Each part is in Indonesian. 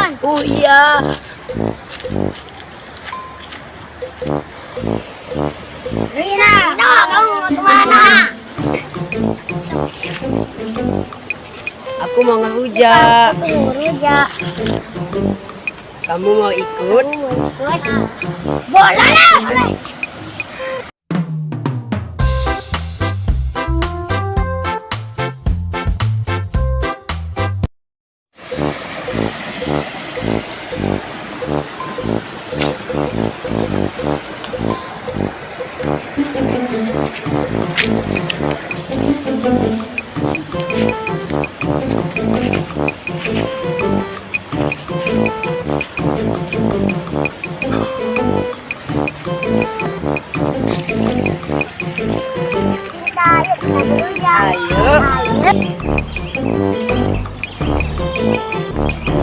Plemon. Oh iya. Rina, kamu mau ke mana? Aku mau ngerujak. Rujak. Kamu mau ikut? Boleh lah.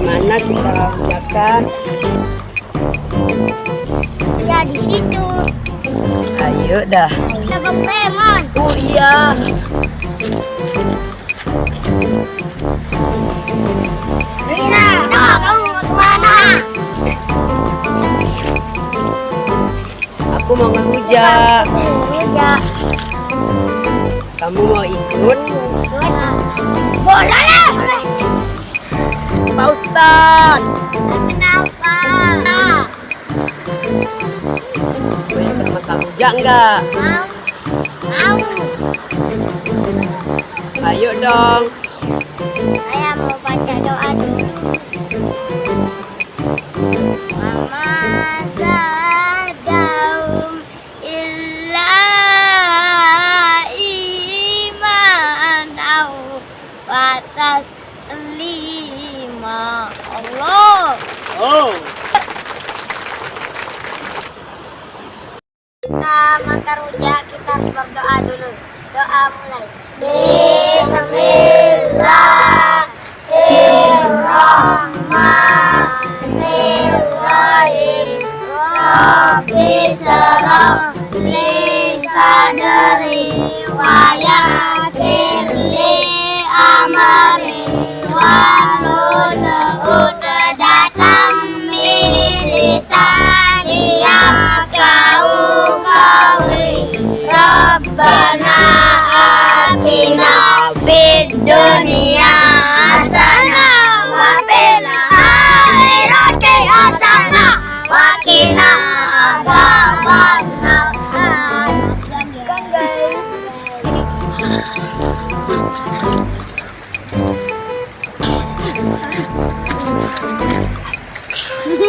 Mana kita rujakan? Ya di situ. Ayo dah. Kita ke Plemon. Oh iya. Rina, kamu mau ke mana? Aku mau ngerujak. Rujak. Kamu mau ikut? Boleh lah. Pak Ustad. Kenapa? Mau ikut makan rujak enggak? Mau. Mau. Ayo dong. Kita makan rujak, kita harus berdoa dulu. Doa mulai. Bismillahirrahmanirrahim. Rabbi syrah li sadri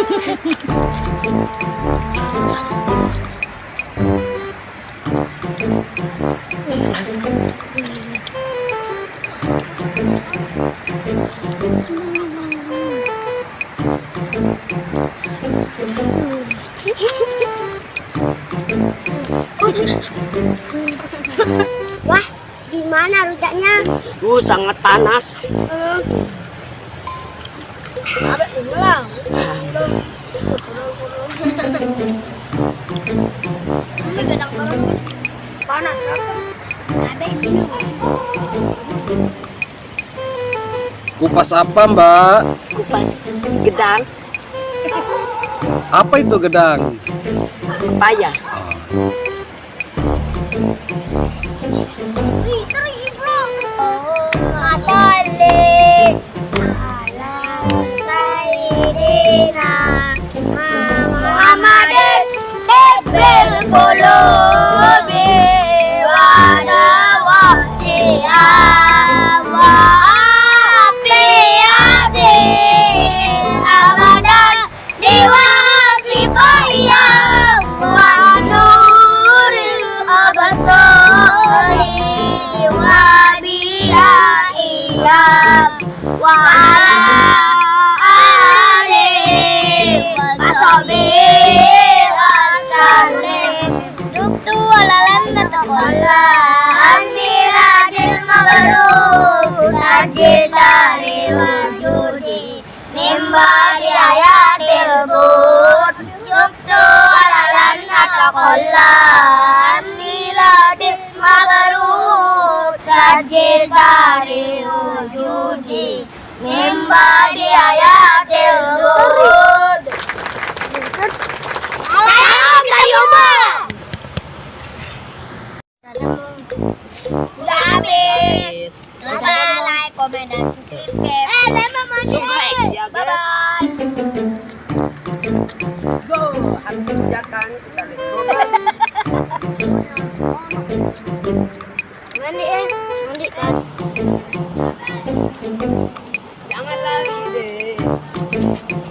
Wah, gimana rujaknya? Uh, sangat panas. Ada Kupas apa mbak? Kupas gedang, Apa itu gedang? pepaya. Ih, मेरा दिल मगरूर तारे वजूदी निम्बारी आया दिल बोट चुप तो अलान ना तकल्ला मेरा दिल मगरूर तारे Mandi ya, mandi kan. Jangan lari deh.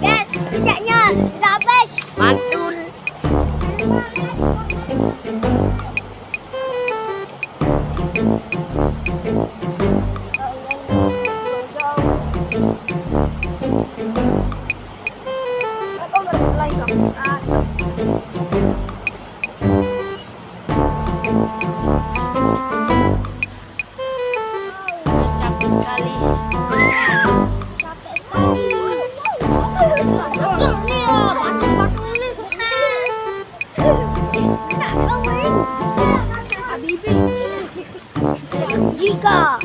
Yes, jejaknya sudah habis. Mantul. Thank you. Capek sekali. Jika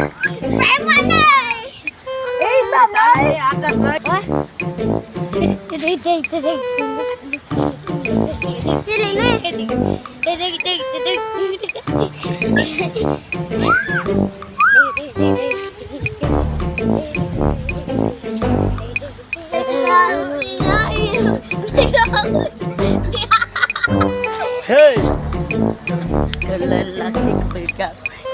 Em anh ơi Đi bà ơi Anh ra sơi Đi đi đi đi đi Hey! Good luck, big up.